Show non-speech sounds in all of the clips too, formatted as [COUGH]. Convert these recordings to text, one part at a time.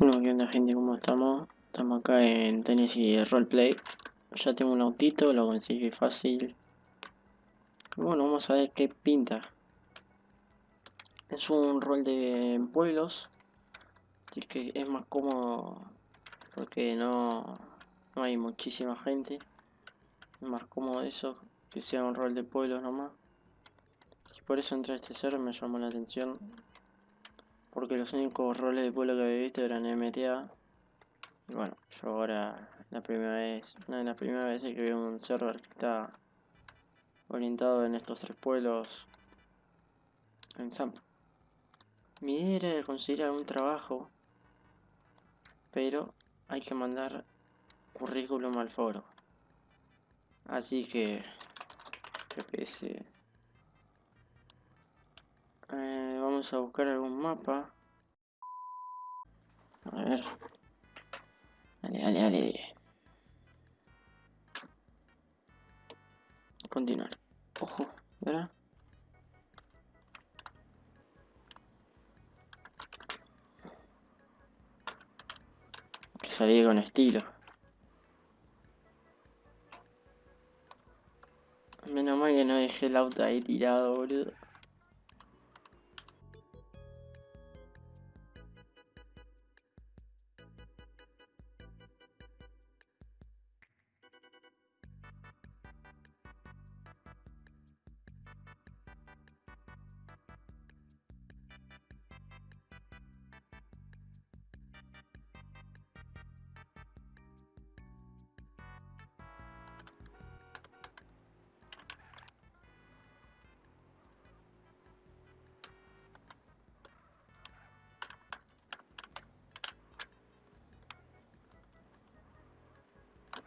Bueno, ¿qué onda gente? ¿Cómo estamos? Estamos acá en Tennessee Roleplay. Ya tengo un autito, lo conseguí fácil. Bueno, vamos a ver qué pinta. Es un rol de pueblos. Así que es más cómodo porque no, no hay muchísima gente. Es más cómodo eso, que sea un rol de pueblos nomás. Y por eso entré a este server, me llamó la atención. Porque los únicos roles de pueblo que había visto eran MTA. Y bueno, yo ahora la primera vez, una de las primeras veces que veo un server que está orientado en estos tres pueblos en SAMP. Mi idea era conseguir algún trabajo, pero hay que mandar currículum al foro. Así que, que pese. Eh, vamos a buscar algún mapa. A ver. Dale, dale, dale. Continuar. Ojo, ¿verdad? Que salí con estilo. Menos mal que no dejé el auto ahí tirado, boludo.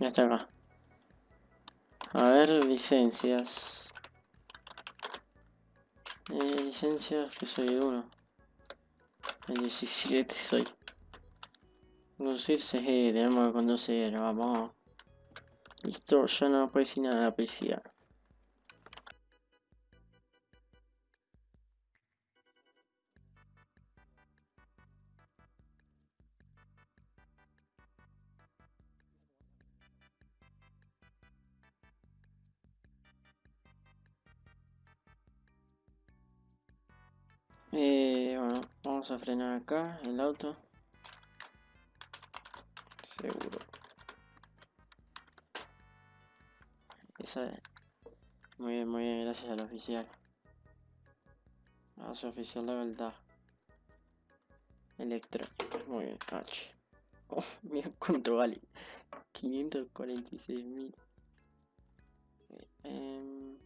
Ya está acá. A ver, licencias. Eh, licencias, que soy uno. El 17 soy. Conducirse, eh, tenemos que conducir, vamos. Listo, ya no decir nada la policía. Eh, bueno, vamos a frenar acá el auto. Seguro. Esa es. Muy bien, muy bien, gracias al oficial. Gracias oficial de verdad. Electrónica, muy bien, cache. [LAUGHS] Oh, mira cuánto vale. 546 mil. Em,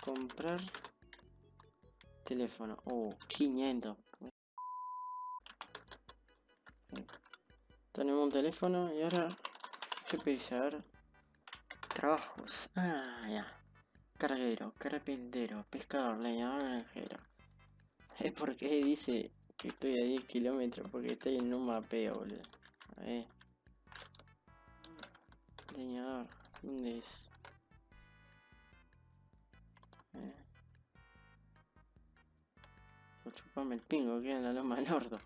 comprar teléfono. Oh, 500. Tenemos un teléfono y ahora... A ver. Trabajos. Ah, ya. Carguero, carpintero, pescador, leñador, granjero. Es porque dice que estoy a 10 kilómetros porque estoy en un mapeo, boludo. A ver. Leñador, ¿dónde es? Por chuparme el pingo, queda en la loma del orto.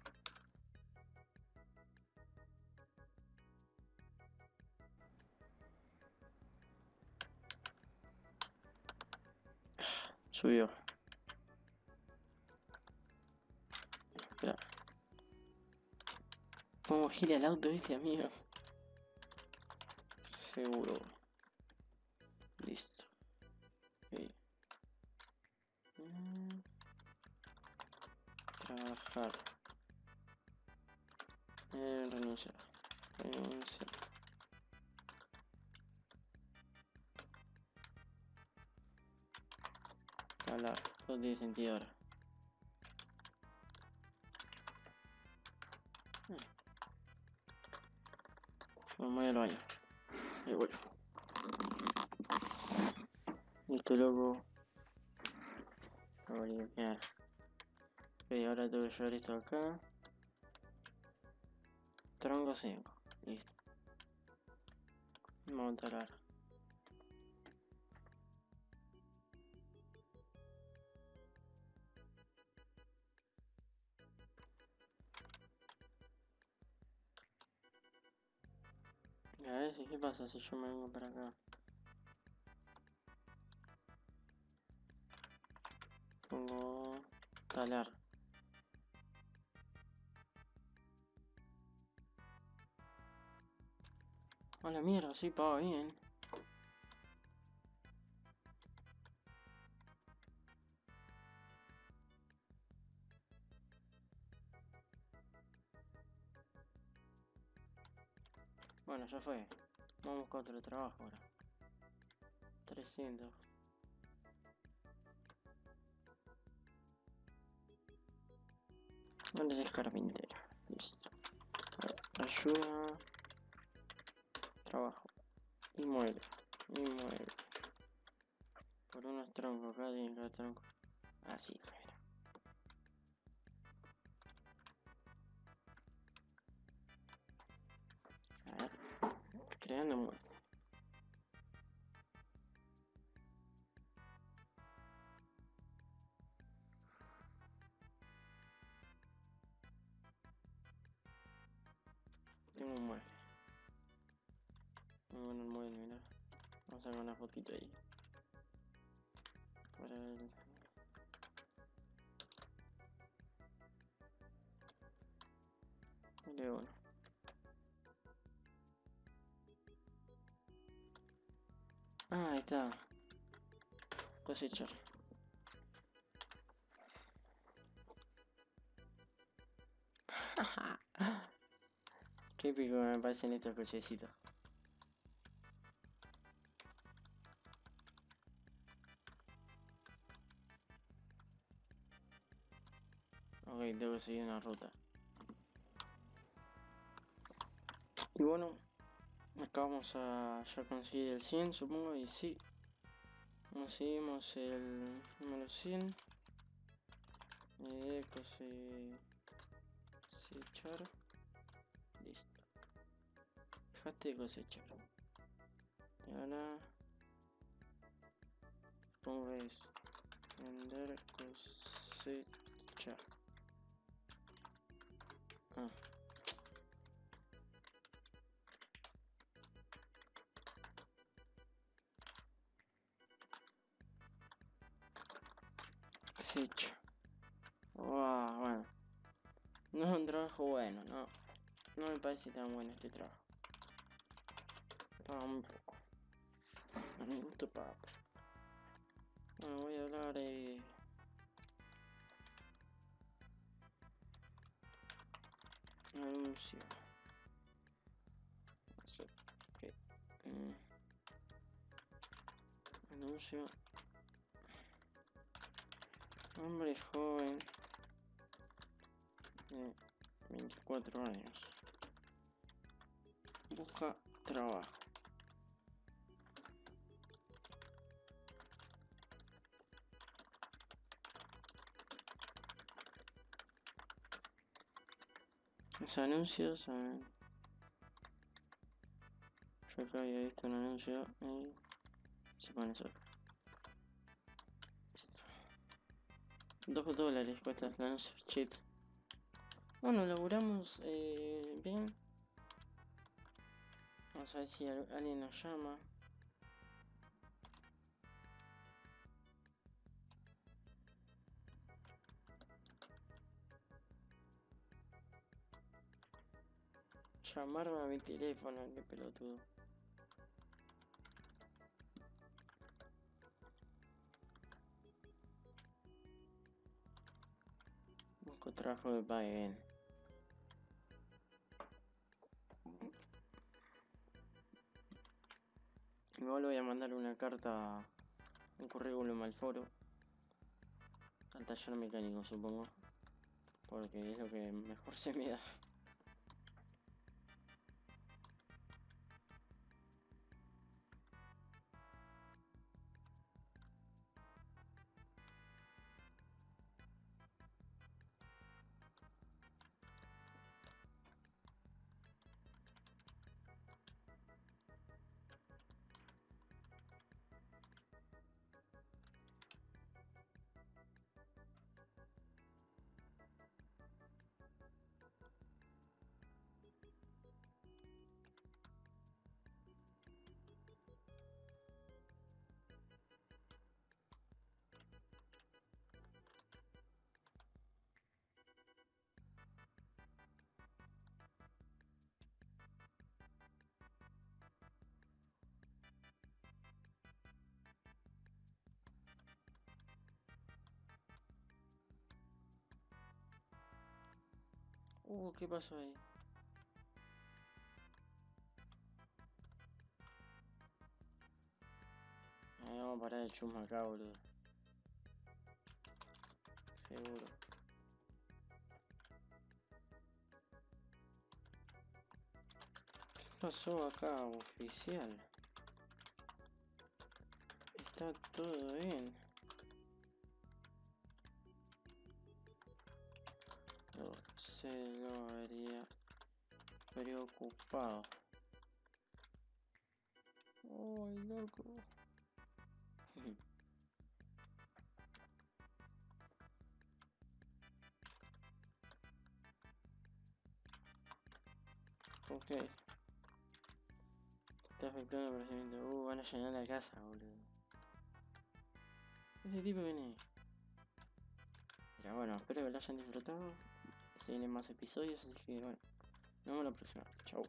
Subió. Espera. ¿Cómo gira el auto este, amigo? Seguro. Trabajar. Eh, renunciar. Renunciar. Hablar. Todo tiene sentido ahora. Vamos al baño. Ahí voy. Listo, loco. A. Ok, ahora debo llevar esto acá. Tronco 5. Listo. Vamos a montar ahora. A ver, ¿qué pasa si yo me vengo para acá? Pongo talar. A la mierda, sí paga bien. Bueno, ya fue. Vamos a buscar otro trabajo ahora. 300. ¿Dónde es carpintero? Listo. Ayuda. Trabajo. Inmueble. Inmueble. Por unos troncos, acá tiene cada tronco. Así, fuera. A. Creando mueble. Tengo un. Bueno el mueble, mira. Vamos a sacar una fotito ahí. Para el... De uno. Ah, ahí está. Cosechar. [LAUGHS] Qué épico me parecen estos cochecitos. Ok, debo seguir una ruta. Y bueno, acá vamos a ya conseguir el 100, supongo, y sí. Conseguimos el número 100. Eh, cose... cosechar. Listo. Dejaste de cosechar. Y ahora... Supongo que es vender cosechar. Ah. Cosecha. Wow, bueno. No es un trabajo bueno, no. No me parece tan bueno este trabajo. Paga muy poco. A mi gusto paga poco. Bueno, voy a hablar eh... Anuncio. Eso, ok. Mm. Anuncio. Hombre joven de 24 años. Busca trabajo. Anuncios, a ver. Yo acá había visto un anuncio y se pone solo. Listo. Dos dólares cuesta el anuncio, shit. Bueno, laburamos eh, bien. Vamos a ver si al- alguien nos llama. Llamarme a mi teléfono, qué pelotudo. Busco trabajo que pague bien. Igual voy a mandar una carta, un currículum al foro. Al taller mecánico, supongo. Porque es lo que mejor [LAUGHS] se me da. Uh, ¿qué pasó ahí? Ahí vamos a parar el chusma acá, boludo. Seguro. ¿Qué pasó acá, oficial? Está todo bien. Se lo haría preocupado. ¡Ay, loco! [LAUGHS] ok. Está afectando el procedimiento. Uh, van a llenar la casa, boludo. Ese tipo viene. Pero bueno, espero que lo hayan disfrutado. Se vienen más episodios, así que bueno. Nos vemos la próxima. Chau.